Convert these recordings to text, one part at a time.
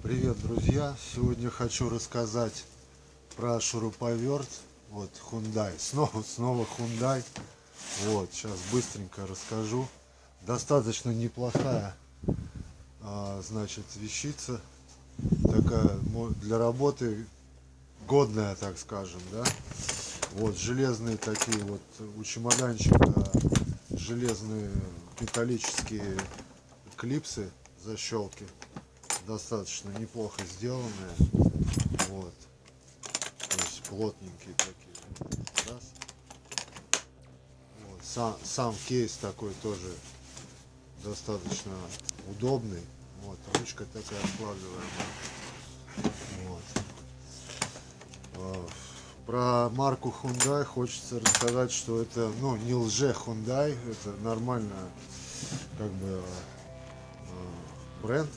Привет, друзья! Сегодня хочу рассказать про шуруповерт. Вот Hyundai. Снова, снова Hyundai. Вот, сейчас быстренько расскажу. Достаточно неплохая, а, значит, вещица. Такая для работы годная, так скажем, да. Вот железные такие вот у чемоданчика железные металлические клипсы защелки достаточно неплохо сделанные вот то есть плотненькие такие Раз. Вот. Сам, сам кейс такой тоже достаточно удобный вот ручка такая складываемая вот. А, про марку Hyundai хочется рассказать, что это ну не лже Hyundai, это нормально как бы бренд.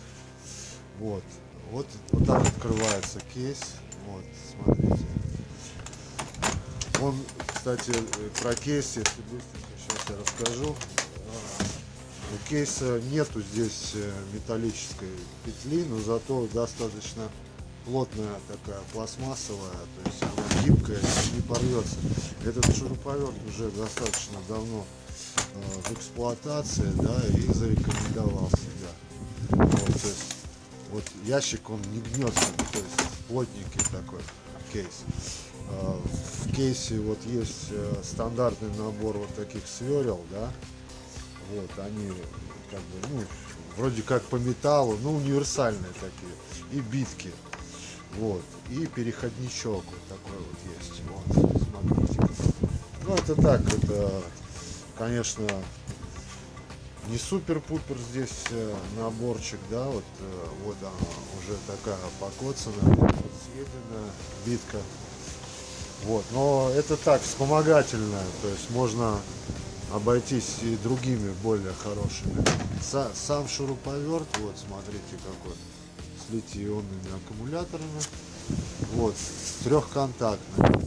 Вот. Вот, вот так открывается кейс. Вот, смотрите. Он, кстати, про кейс, если быстренько сейчас я расскажу. А, у кейса нету здесь э, металлической петли, но зато достаточно плотная такая пластмассовая, то есть она гибкая, не порвется. Этот шуруповерт уже достаточно давно э, в эксплуатации, да, и зарекомендовал себя. Вот, то есть, вот ящик он не гнется, то есть плотненький такой кейс. Э, в кейсе вот есть э, стандартный набор вот таких сверел, да, вот они как бы, ну, вроде как по металлу, ну универсальные такие, и битки. Вот. И переходничок вот такой вот есть. Вот, смотрите. Ну это так, это, конечно, не супер-пупер здесь э, наборчик, да, вот, э, вот она уже такая покоцанная, съеденная битка. Вот, но это так, вспомогательная, то есть можно обойтись и другими более хорошими. Сам шуруповерт, вот смотрите какой с литий-ионными аккумуляторами. Вот, трехконтактный.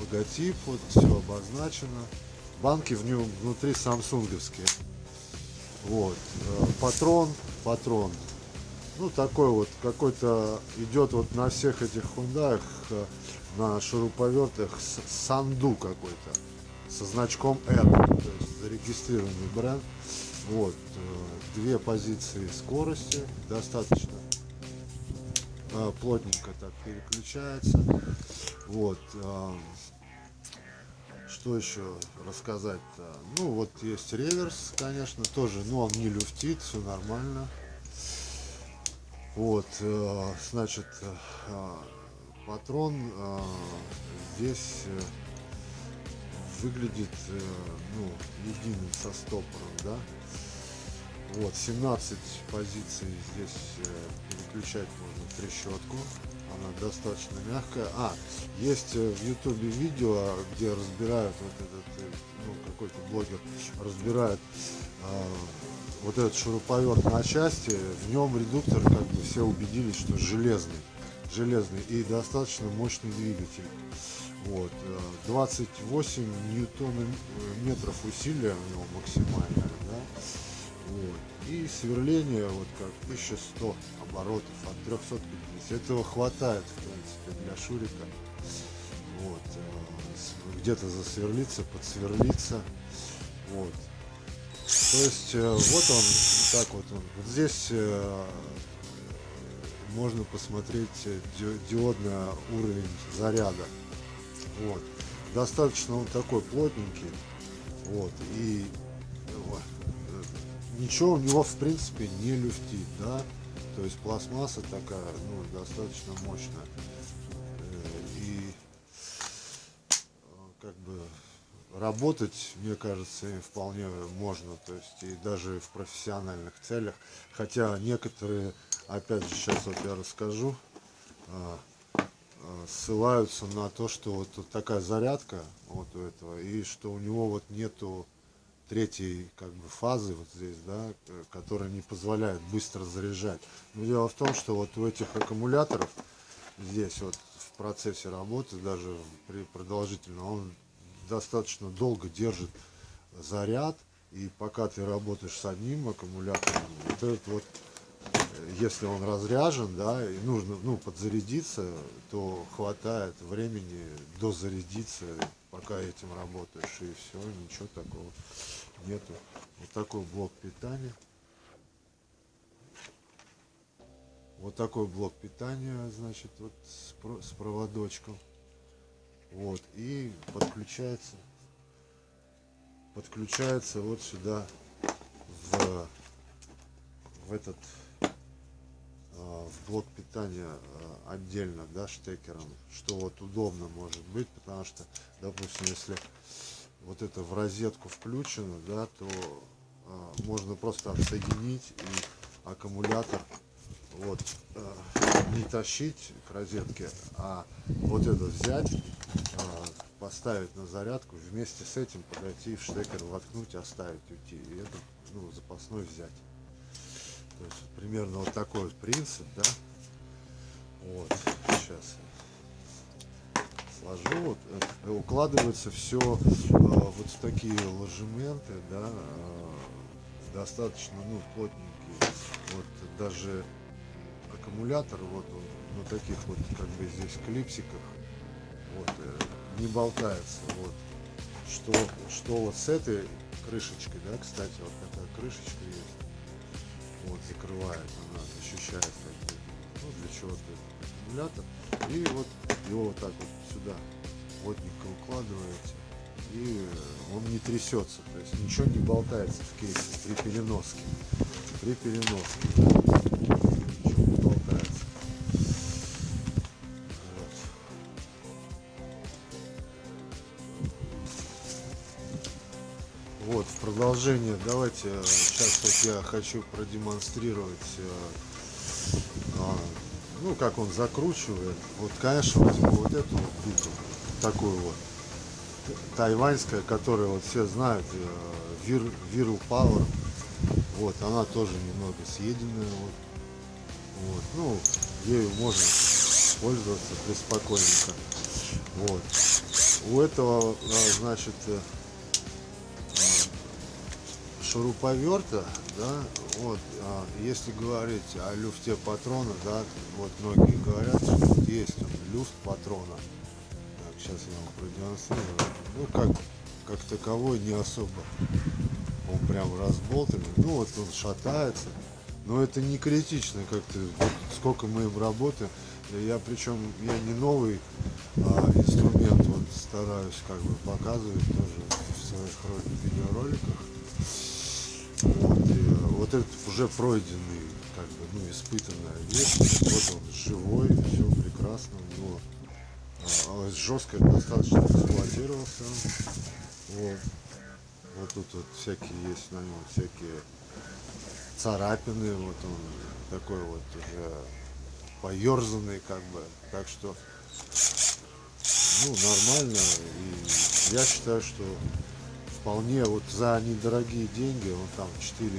Логотип, вот все обозначено. Банки в нем внутри самсунговские. Вот, э, патрон, патрон. Ну, такой вот, какой-то идет вот на всех этих хундаях, э, на шуруповертах санду какой-то со значком R, то есть зарегистрированный бренд. Вот, э, две позиции скорости, достаточно плотненько так переключается. Вот, что еще рассказать-то? Ну, вот есть реверс, конечно, тоже, но он не люфтит, все нормально. Вот, значит, патрон здесь выглядит э, ну, единым со стопором, да. Вот, 17 позиций здесь э, переключать можно трещотку. Она достаточно мягкая. А, есть э, в ютубе видео, где разбирают вот этот, ну, какой-то блогер разбирает э, вот этот шуруповерт на части. В нем редуктор, как бы все убедились, что железный. Железный и достаточно мощный двигатель. Вот, 28 э, ньютон э, метров усилия у него максимальное, да? Вот. и сверление вот как 1100 оборотов от 350 этого хватает в принципе для шурика вот э, где-то засверлиться подсверлиться вот то есть вот он так вот он вот здесь можно посмотреть диодный уровень заряда вот. Достаточно он такой плотненький. Вот. И вот, ничего у него в принципе не люфтит, да. То есть пластмасса такая, ну, достаточно мощная. Э, и э, как бы работать, мне кажется, им вполне можно, то есть и даже в профессиональных целях. Хотя некоторые, опять же, сейчас вот я расскажу, Э, ссылаются на то, что вот такая зарядка вот у этого, и что у него вот нету третьей как бы фазы вот здесь, да, которая не позволяет быстро заряжать. Но дело в том, что вот у этих аккумуляторов здесь вот в процессе работы, даже при продолжительном, он достаточно долго держит заряд, и пока ты работаешь с одним аккумулятором, вот этот вот если он разряжен, да, и нужно, ну, подзарядиться, то хватает времени дозарядиться, пока этим работаешь, и все, ничего такого нету. Вот такой блок питания. Вот такой блок питания, значит, вот с, с проводочком. Вот, и подключается, подключается вот сюда в, в этот а, в блок питания а, отдельно, да, штекером, что вот удобно может быть, потому что, допустим, если вот это в розетку включено, да, то а, можно просто отсоединить и аккумулятор вот э, не тащить к розетке, а вот это взять, э, поставить на зарядку, вместе с этим подойти в штекер, воткнуть, оставить, уйти. И это ну, запасной взять. То есть примерно вот такой вот принцип, да. Вот, сложу. Вот, э, укладывается все э, вот в такие ложементы, да, э, достаточно, ну, плотненькие. Вот даже аккумулятор, вот он на таких вот как бы здесь клипсиках, вот, не болтается, вот. Что, что вот с этой крышечкой, да, кстати, вот такая крышечка есть, вот, закрывает, она защищает, ну, для чего-то аккумулятор, и вот его вот так вот сюда. Плотненько укладываете, и он не трясется, то есть ничего не болтается в кейсе при переноске, при переноске. Вот, в продолжение, давайте, э, сейчас вот я хочу продемонстрировать, э, ну, как он закручивает. Вот, конечно, возьму вот эту вот биту, такую вот, тайваньская, которую вот все знают, э, Vir, Viral Power. Вот, она тоже немного съеденная, вот. Вот, ну, ею можно пользоваться преспокойненько. Вот. У этого, значит, шуруповерта, да, вот, а, если говорить о люфте патрона, да, вот многие говорят, что есть он, люфт патрона. Так, сейчас я вам продемонстрирую. Ну, как, как таковой не особо. Он прям разболтанный. Ну, вот он шатается. Но это не критично, как-то, сколько мы им работаем. Я причем, я не новый а, инструмент вот стараюсь как бы показывать тоже в своих видеороликах. Вот, этот уже пройденный, как бы, ну, испытанная вещь. Вот он живой, все прекрасно, но а, жестко достаточно эксплуатировался. Вот. вот тут вот всякие есть на нем всякие царапины, вот он такой вот уже поерзанный, как бы. Так что, ну, нормально. И я считаю, что вполне вот за недорогие деньги, он там 4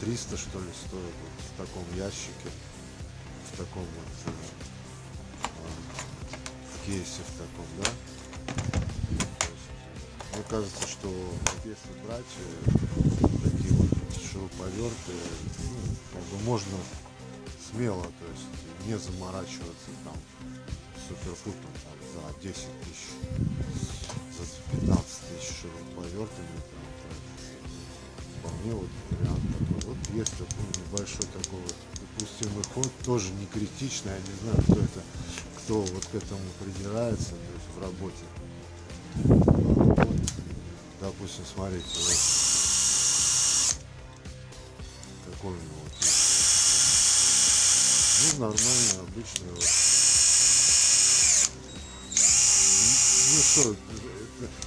300 что ли стоит вот в таком ящике, в таком вот э, в кейсе в таком, да. Мне кажется, что если брать э, такие вот шуруповерты, ну, как бы можно смело, то есть не заморачиваться там суперфутом там, за 10 тысяч за 15 тысяч шуруповертами вполне вот вариант. Вот есть такой небольшой такой вот допустимый ход, тоже не критичный, я не знаю, кто это, кто вот к этому придирается, то есть в работе. Вот, допустим, смотрите, вот такой у него вот Ну, нормально, обычный вот. Ну что,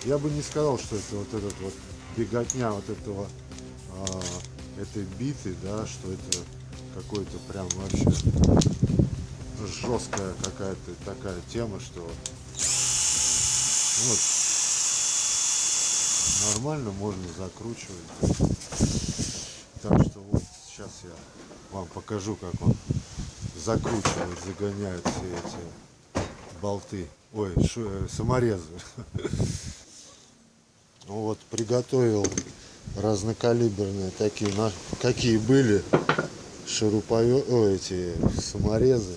я бы не сказал, что это вот этот вот беготня вот этого а, этой биты, да, что это какой-то прям вообще жесткая какая-то такая тема, что вот нормально можно закручивать. Так что вот сейчас я вам покажу, как он закручивает, загоняет все эти болты ой, шу, э, саморезы. Вот, приготовил разнокалиберные такие, какие были шуруповер... О, эти саморезы.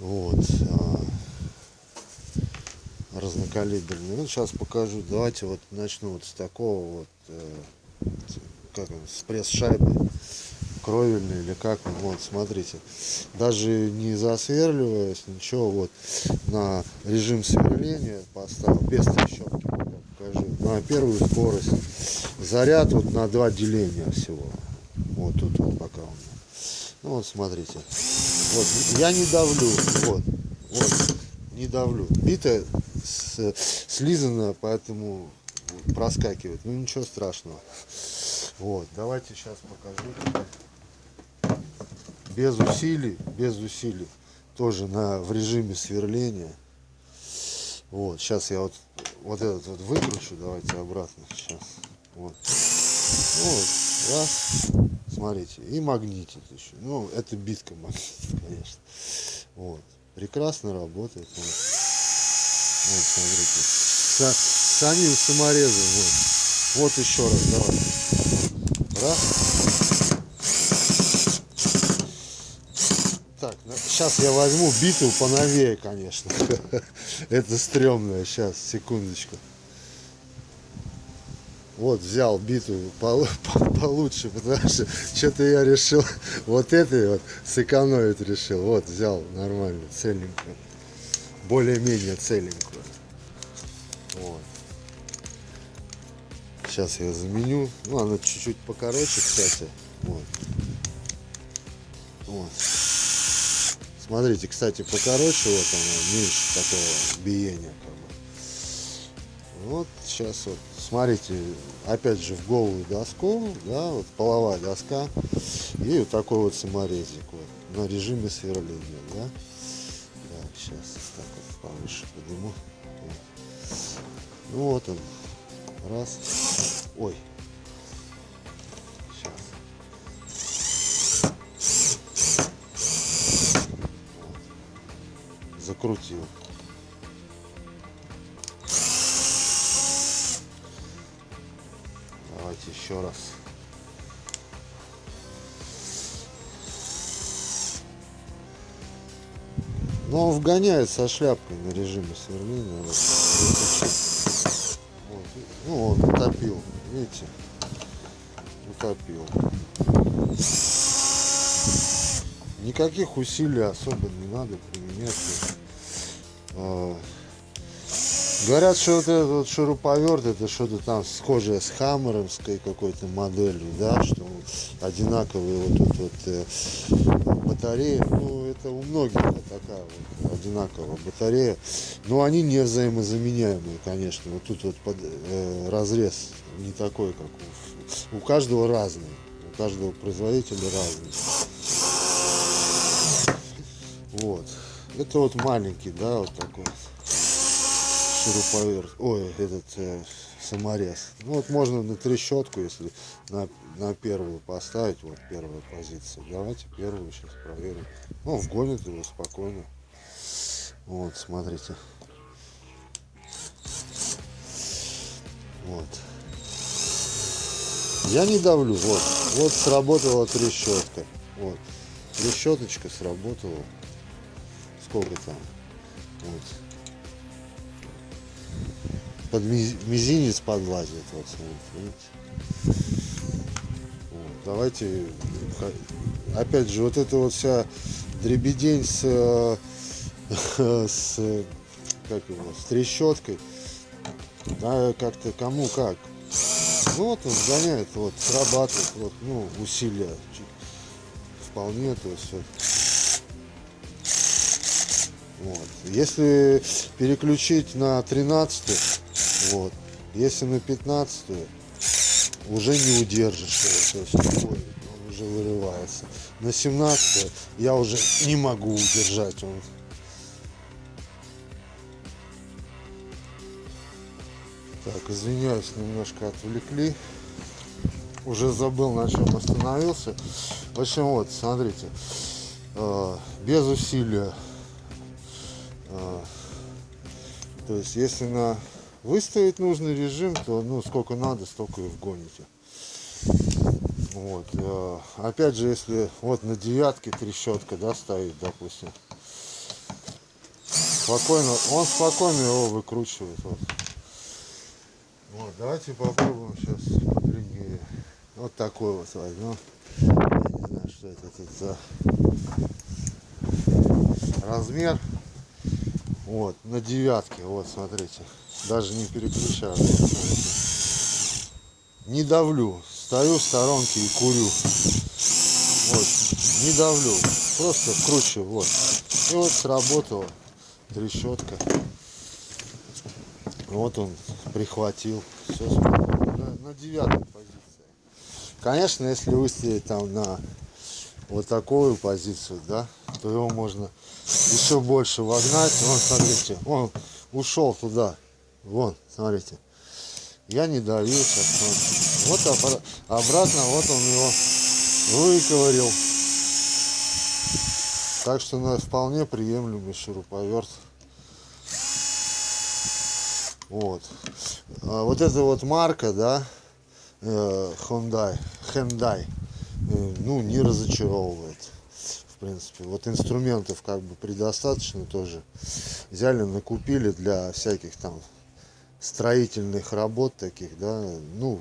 Вот. А, разнокалиберные. Ну, сейчас покажу. Давайте вот начну вот с такого вот, э, как он, с пресс-шайбы кровельный или как вот смотрите даже не засверливаясь ничего вот на режим сверления поставил без трещотки на первую скорость. Заряд вот на два деления всего. Вот тут вот пока меня. Ну вот смотрите. Вот я не давлю. Вот вот не давлю. Битая слизана поэтому проскакивает ну ничего страшного. Вот давайте сейчас покажу. Без усилий, без усилий, тоже на, в режиме сверления. Вот, сейчас я вот, вот этот вот выкручу, давайте обратно сейчас. Вот. Ну, вот, раз, смотрите, и магнитит еще. Ну, это битка магнитит, конечно. Вот, прекрасно работает. Вот, вот смотрите, С, самим саморезом, вот. Вот еще раз, давай. Раз. Так, ну, сейчас я возьму биту поновее, конечно. Это стрёмное. Сейчас, секундочку. Вот, взял биту по, по, получше, потому что что-то я решил вот этой вот сэкономить решил. Вот, взял нормально, целенькую. Более-менее целенькую. Вот. Сейчас я заменю. Ну, она чуть-чуть покороче, кстати. Вот. Вот. Смотрите, кстати, покороче вот она, меньше такого биения. Как бы. Вот сейчас вот, смотрите, опять же в голую доску, да, вот половая доска и вот такой вот саморезик вот на режиме сверления, да. Так, сейчас так вот повыше подниму. Вот. Ну вот он, раз, ой, закрутил. Давайте еще раз. Но ну, он вгоняет со шляпкой на режиме сверления. Вот. Ну, он утопил. Видите? Утопил. Никаких усилий особо не надо применять. А, говорят, что вот этот вот шуруповерт это что-то там схожее с хаммеровской какой-то моделью, да, что одинаковые вот тут вот э, батареи. Ну, это у многих вот такая вот одинаковая батарея. Но они не взаимозаменяемые, конечно. Вот тут вот под, э, разрез не такой, как у, у каждого разный. У каждого производителя разный. Вот. Это вот маленький, да, вот такой шуруповерт. Ой, этот э, саморез. Ну вот можно на трещотку, если на, на первую поставить. Вот первая позиция. Давайте первую сейчас проверим. Ну, вгонит его спокойно. Вот, смотрите. Вот. Я не давлю. Вот. Вот сработала трещотка. Вот. Трещоточка сработала сколько там. Вот. Под мизинец подлазит. Вот, видите? Вот. Давайте, опять же, вот это вот вся дребедень с, с, как его, с трещоткой. Да, как-то кому как. Ну вот он сгоняет, вот, срабатывает, вот, ну, усилия вполне, то есть вот, вот. Если переключить на 13, вот, если на 15, уже не удержишь его, то есть он уже вырывается. На 17 я уже не могу удержать. Он. Так, извиняюсь, немножко отвлекли. Уже забыл, на чем остановился. В общем, вот, смотрите, э, без усилия то есть, если на выставить нужный режим, то ну сколько надо, столько и вгоните. Вот. э, Опять же, если вот на девятке трещотка, да, стоит, допустим. Спокойно, он спокойно его выкручивает. Вот. Вот, давайте попробуем сейчас подлиннее. Вот такой вот возьмем. Я не знаю, что это тут за размер. Вот, на девятке, вот, смотрите. Даже не переключаю. Не давлю. Стою в сторонке и курю. Вот, не давлю. Просто кручу, вот. И вот сработала трещотка. Вот он прихватил. Все на, на девятой позиции. Конечно, если выставить там на вот такую позицию, да, то его можно еще больше вогнать. Вон, смотрите, он ушел туда. Вон, смотрите. Я не давил сейчас. Вот, вот обра- обратно, вот он его выковырил. Так что на вполне приемлемый шуруповерт. Вот. А вот эта вот марка, да, э, Hyundai, Hyundai, э, ну, не разочаровывает. Принципе, вот инструментов как бы предостаточно тоже. Взяли, накупили для всяких там строительных работ таких, да, ну,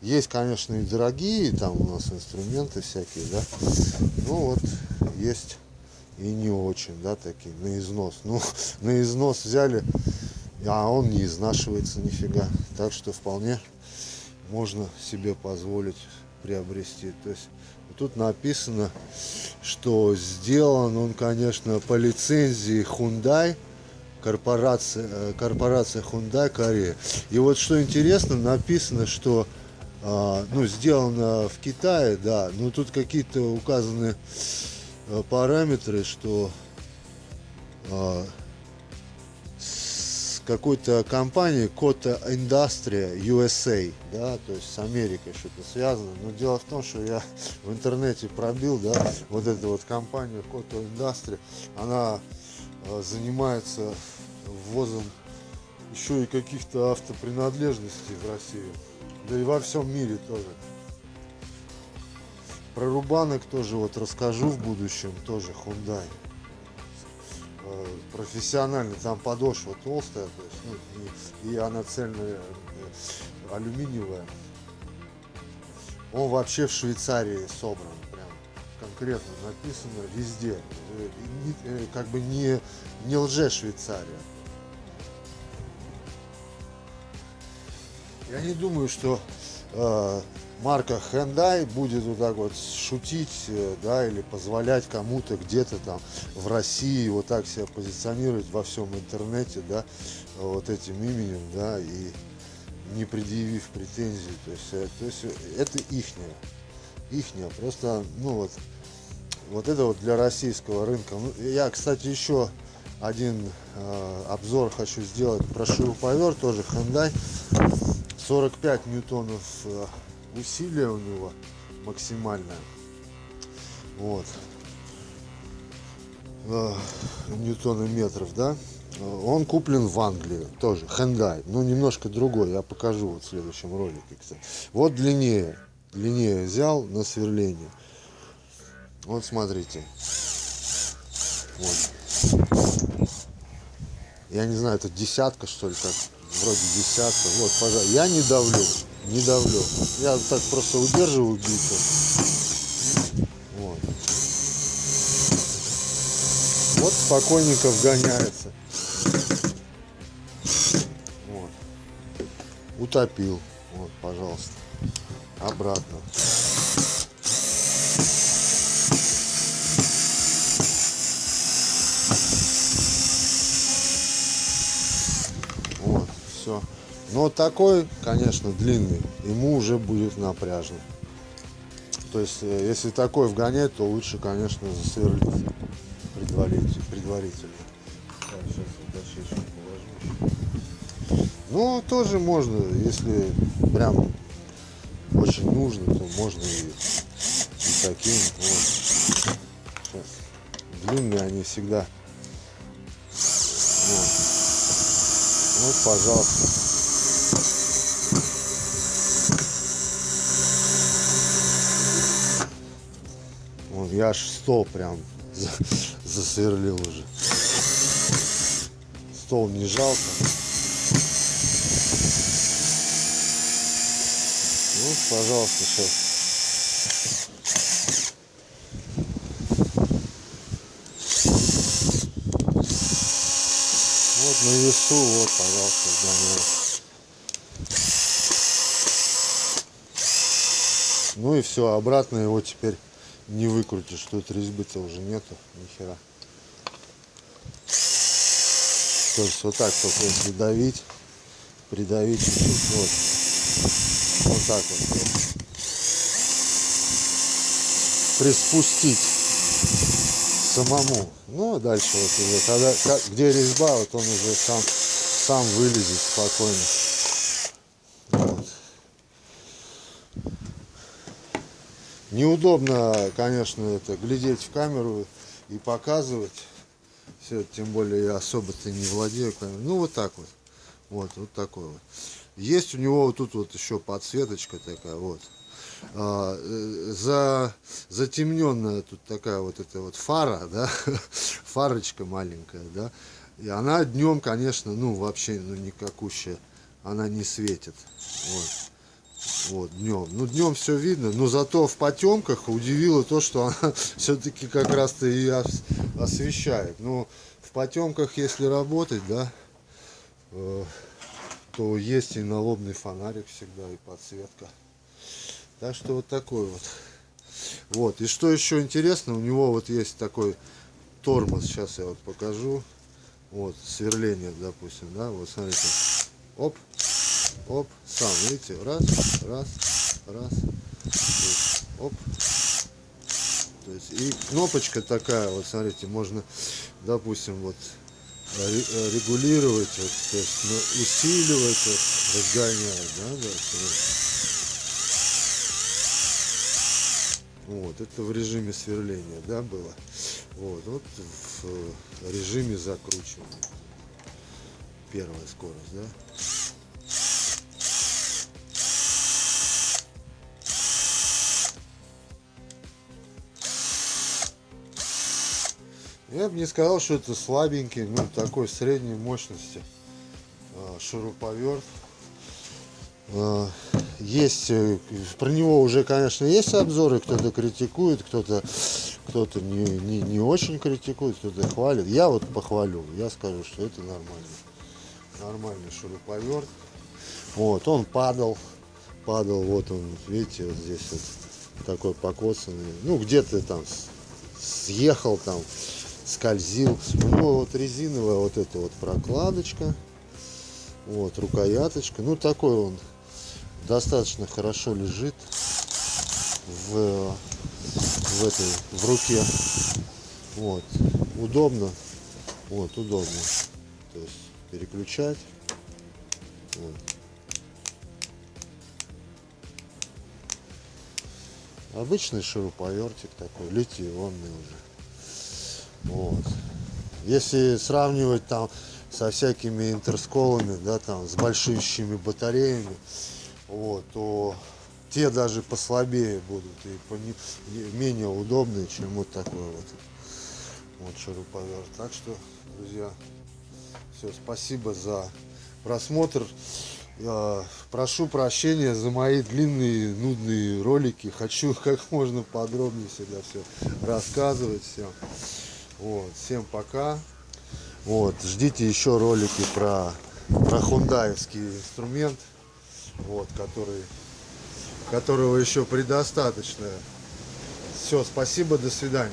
есть, конечно, и дорогие там у нас инструменты всякие, да, ну вот, есть и не очень, да, такие, на износ, ну, на износ взяли, а он не изнашивается нифига, так что вполне можно себе позволить приобрести, то есть тут написано, что сделан он, конечно, по лицензии Hyundai, корпорация, э, корпорация Hyundai Корея. И вот что интересно, написано, что а, ну, сделано в Китае, да, но тут какие-то указаны э, параметры, что а, какой-то компанией Кота Industria USA, да, то есть с Америкой что-то связано. Но дело в том, что я в интернете пробил, да, вот эту вот компанию Кота Industria, она э, занимается ввозом еще и каких-то автопринадлежностей в Россию. Да и во всем мире тоже. Про рубанок тоже вот расскажу в будущем, тоже Hyundai. Профессионально, там подошва толстая, то есть, ну, и, и она цельная, э, алюминиевая. Он вообще в Швейцарии собран, прям конкретно написано везде. Э, э, Как бы не, не лже Швейцария. Я не думаю, что марка Hyundai будет вот так вот шутить, э, да, или позволять кому-то где-то там в России вот так себя позиционировать во всем интернете, да, вот этим именем, да, и не предъявив претензий. То есть, э, то есть э, это ихнее. Ихнее. Просто, ну вот, вот это вот для российского рынка. Ну, я, кстати, еще один э, обзор хочу сделать про шуруповерт, тоже Hyundai. 45 ньютонов э, усилия у него максимальное. Вот. Э, ньютонометров, да? Э, Он куплен в Англии, тоже, Hyundai, но немножко другой, я покажу вот в следующем ролике, кстати. Вот длиннее, длиннее взял на сверление. Вот смотрите. Вот. Я не знаю, это десятка, что ли, как вроде десятка. Вот, пожалуйста. Я не давлю, не давлю. Я так просто удерживаю биту. Вот. Вот спокойненько вгоняется. Вот. Утопил. Вот, пожалуйста. Обратно. Вот, все. Но такой, конечно, длинный, ему уже будет напряжно. То есть, э, если такой вгонять, то лучше, конечно, засверлить предварительно. предварительно. Так, сейчас вот дощечку положу. Ну, тоже можно, если прям очень нужно, то можно и, и таким. Вот. Сейчас. Длинные они всегда. Вот. Вот, пожалуйста. Я аж стол прям за- засверлил уже. Стол не жалко. Ну, пожалуйста, сейчас. Вот на весу, вот, пожалуйста, сгоняю. Ну и все, обратно его теперь не выкрутишь. Тут резьбы-то уже нету, нихера. То есть вот так только если давить, придавить чуть-чуть, вот. Вот так вот. Приспустить самому. Ну, а дальше вот уже, когда, ка- где резьба, вот он уже сам, сам вылезет спокойно. Неудобно, конечно, это глядеть в камеру и показывать. Все, тем более я особо-то не владею камерой. Ну, вот так вот. Вот, вот такой вот. Есть у него вот тут вот еще подсветочка такая, вот. А, э, за, затемненная тут такая вот эта вот фара, да, фарочка маленькая, да. И она днем, конечно, ну, вообще, ну, никакущая. Она не светит. Вот. Вот, днем. Ну, днем все видно, но зато в потемках удивило то, что она все-таки как раз-то и ос- освещает. Ну, в потемках, если работать, да, э, то есть и налобный фонарик всегда, и подсветка. Так что вот такой вот. Вот, и что еще интересно, у него вот есть такой тормоз, сейчас я вот покажу. Вот, сверление, допустим, да, вот смотрите. Оп, оп, сам, видите, раз, раз, раз, оп. То есть, и кнопочка такая, вот смотрите, можно, допустим, вот ре- регулировать, вот, то есть, ну, усиливать, вот, разгонять, да, да, вот. Это в режиме сверления, да, было. Вот, вот в режиме закручивания. Первая скорость, да. Я бы не сказал, что это слабенький, ну, такой средней мощности а, шуруповерт. А, Есть, э, про него уже, конечно, есть обзоры, кто-то критикует, кто-то кто-то не, не, не очень критикует, кто-то хвалит. Я вот похвалю, я скажу, что это нормально. Нормальный шуруповерт. Вот, он падал, падал, вот он, видите, вот здесь вот такой покоцанный. Ну, где-то там съехал там, скользил. У него вот резиновая вот эта вот прокладочка. Вот, рукояточка. Ну, такой он достаточно хорошо лежит в, в этой, в руке. Вот, удобно. Вот, удобно. То есть переключать. Вот. Обычный шуруповертик такой, литионный уже. Вот. Если сравнивать там со всякими интерсколами, да, там, с большущими батареями, вот, то те даже послабее будут и пони- менее удобные, чем вот такой вот, вот шуруповерт. Так что, друзья, все, спасибо за просмотр. Я прошу прощения за мои длинные, нудные ролики. Хочу как можно подробнее всегда все рассказывать всем. Вот, всем пока. Вот, ждите еще ролики про, про хундаевский инструмент, вот, который, которого еще предостаточно. Все, спасибо, до свидания.